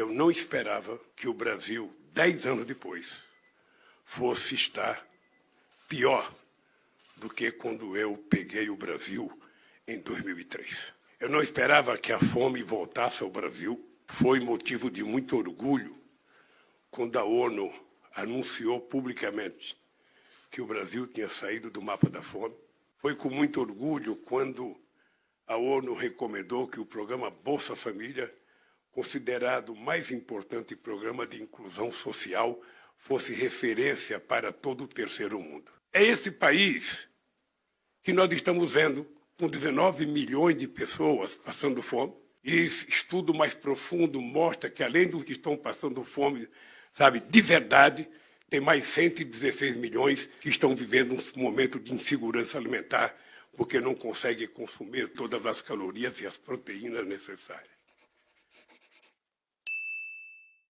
Eu não esperava que o Brasil, dez anos depois, fosse estar pior do que quando eu peguei o Brasil em 2003. Eu não esperava que a fome voltasse ao Brasil. Foi motivo de muito orgulho quando a ONU anunciou publicamente que o Brasil tinha saído do mapa da fome. Foi com muito orgulho quando a ONU recomendou que o programa Bolsa Família, considerado o mais importante programa de inclusão social, fosse referência para todo o terceiro mundo. É esse país que nós estamos vendo com 19 milhões de pessoas passando fome. E estudo mais profundo mostra que, além dos que estão passando fome, sabe, de verdade, tem mais 116 milhões que estão vivendo um momento de insegurança alimentar porque não conseguem consumir todas as calorias e as proteínas necessárias.